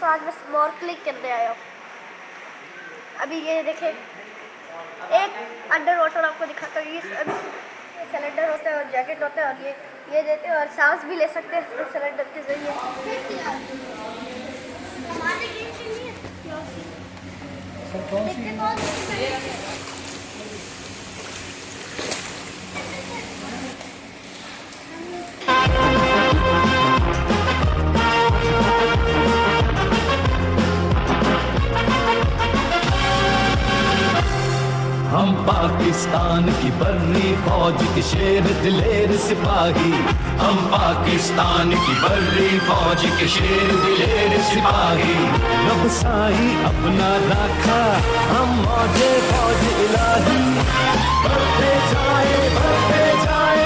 दोस्तों आज मैं स्मॉल क्लिक करने आया हूँ। अभी ये देखें एक अंडर वाटर आपको दिखाता हूँ ये अभी सिलेंडर होता है और जैकेट होता है और ये ये देते हैं और सांस भी ले सकते हैं सिलेंडर के ज़रिए। पाकिस्तान की बर्री फौज के शेर दिलेर सिपाही। हम पाकिस्तान की बर्री फौज के शेर दिलेर सिपाही। रब साई अपना राखा, हम मौजे फौज इलाही। बढ़ते जाए बढ़ते जाए।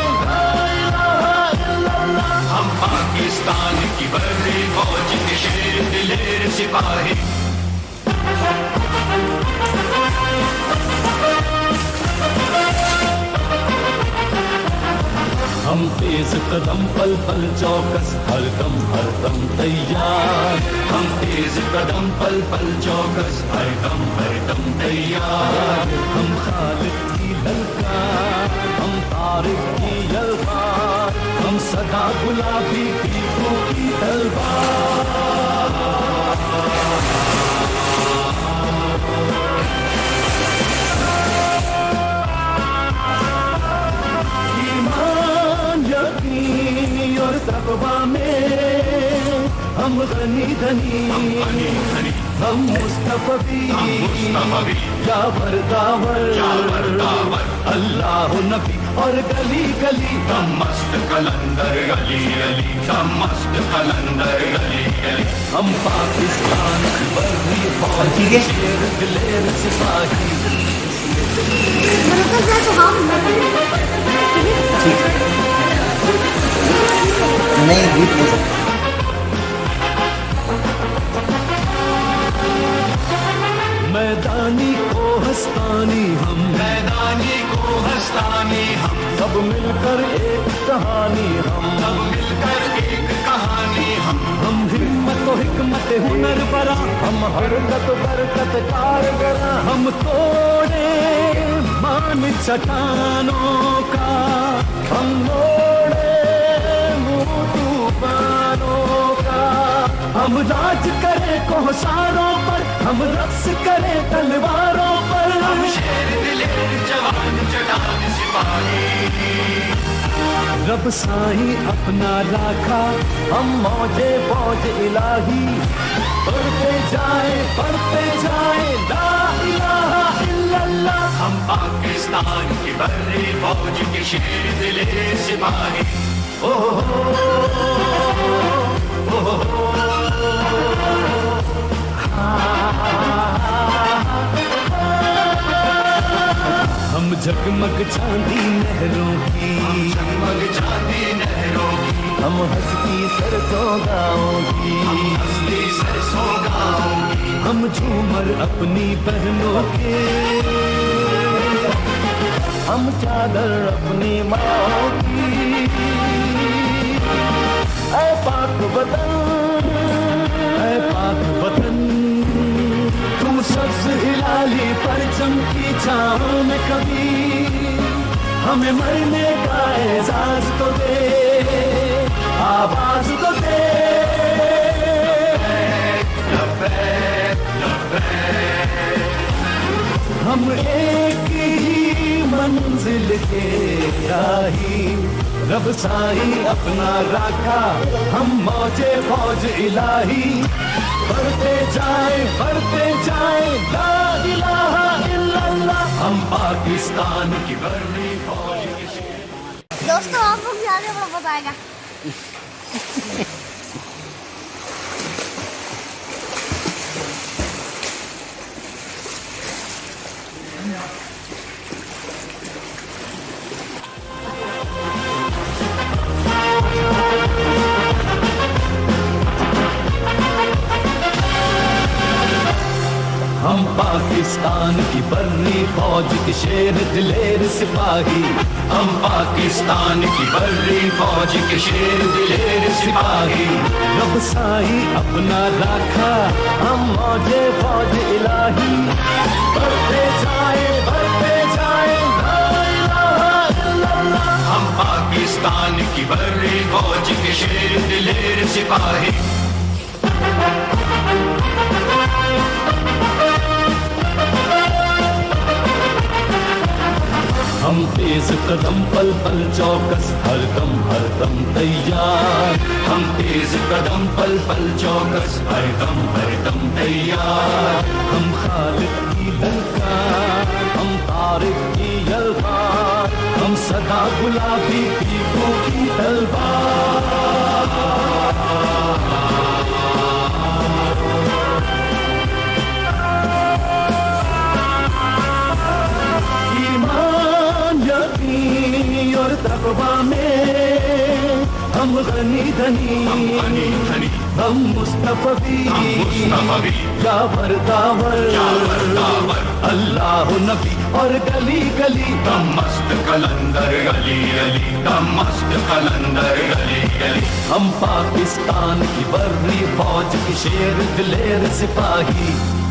हम पाकिस्तान की बर्री फौज के शेर दिलेर सिपाही। हम तेज कदम पल पल चौकस हर दम हर दम तैयार। हम तेज कदम पल पल चौकस हर दम हर दम तैयार। हम खालिद की ललकार हम तारिक की यलकार हम सदा गुलाबी की तलवार हम अल्लाह नबी और गली गली मस्त कलंदर अली दम मस्त कलंदर अली अली हम पाकिस्तान बर्री फौज शेर दिलेर सिपाही नहीं, गीत नहीं मैदानी को हस्तानी हम। मैदानी को हस्तानी हम। सब मिलकर एक कहानी हम। सब मिलकर एक कहानी हम। हम हिम्मत तो हिकमत हुनर बरा। हम हरकत बरकत कारगरा हम तोड़े मान चट्टानों का। हम मोड़े मुँह तूफानों हम राज करें कोहसारों पर हम रक्स करें तलवारों पर। हम शेर दिलेर जवान चटान सिपाही। रब साई अपना राखा हम मौजे फौज इलाही। बढ़ते जाए बढ़ते जाए ला इलाहा इल्लल्लाह। हम पाकिस्तान की बर्री फौज के शेर दिले सिपाही। ओ हो। हम जगमग चांदी नहरों की। जगमग चांदी नहरों की। हम हंसती सरसों गाँव की। हंसती सरसों गाँव की। हम झूमर अपनी बहनों के। हम चादर अपनी माँ की। ऐ पाक वतन हिलाली परचम की छाँव में कभी हमें मरने का एहसास तो दे, आवाज़ तो दे। हम एक ही मंजिल के राही, रब साई अपना राखा, हम मौजे फौज इलाही। बढ़ते जाए बढ़ते जाए पाकिस्तान की बर्री फौज के शेर दोस्तों आप लोग भी आगे की बर्री फौज के शेर दिलेर सिपाही। हम पाकिस्तान की बर्री फौज के शेर दिलेर सिपाही। रब साई अपना राखा, हम मौजे फौज इलाही। बढ़ते जाए बढ़ते जाए। हम पाकिस्तान की बर्री फौज के शेर दिलेर सिपाही। हम तेज कदम पल पल चौकस, हर दम हर दम तैयार। हम तेज कदम पल पल चौकस, हर दम हर दम तैयार। हम खालिद की ललकार हम तारिक की यलवार हम सदा गुलाबी की तलवार। और में। हम गनी धनी धनी। हम मुस्तफी। जावर दावर। अल्लाह नबी और गली गली। दम मस्त कलंदर गली गली। दम मस्त कलंदर गली गली। हम पाकिस्तान की बर्री फौज की शेर दिलेर सिपाही।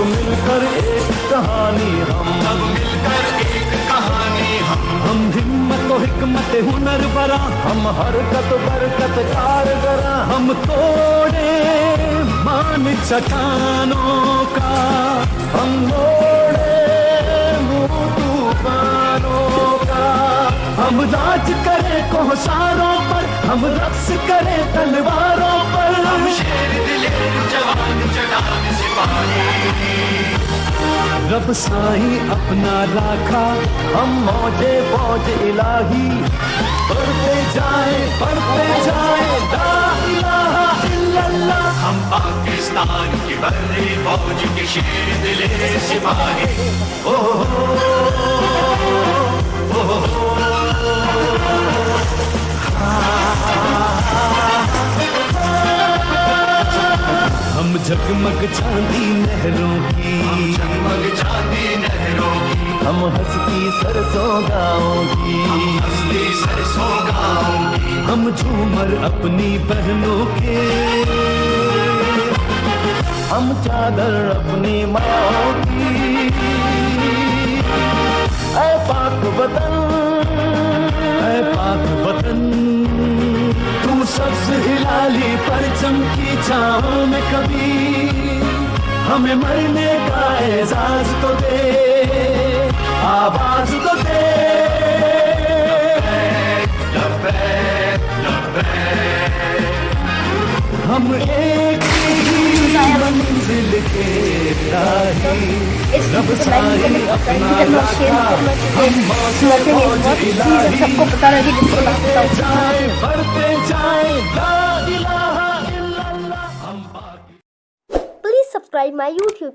सब मिलकर एक कहानी हम। सब मिलकर एक कहानी हम। हम हिम्मत और हिकमत हुनर बरा। हम हरकत बरकत कारगरा। हम तोड़े मान चट्टानों का। हम मोड़े मुँह तूफानों का। हम राज करें कोहसारों पर। हम रक्स करें तलवारों रब साई अपना राखा हम मौजे फौज इलाही। पढ़ते जाए पढ़ते जाए हम पाकिस्तान की बर्री फौज के शेर दिलेर सिपाही। ओ हो, हम जगमग चांदी नहरों की। हम जगमग चांदी नहरों की। हम हंसती सरसों गाँव की। हंसती सरसों गाँव की। हम झूमर अपनी बहनों के। हम चादर अपनी माँ की। ऐ पाक वतन सबसे हिलाली परचम की छाओ में कभी हमें मरने का एजाज तो दे आवाज़ तो दे लबे, लबे, लबे। हम एक मंजिल के रब साई अपना हम सबको पता लगी जिसको ना पता हो जाए बढ़ते जाए ला इलाहा इल्लल्लाह। हम पाकि Please subscribe my YouTube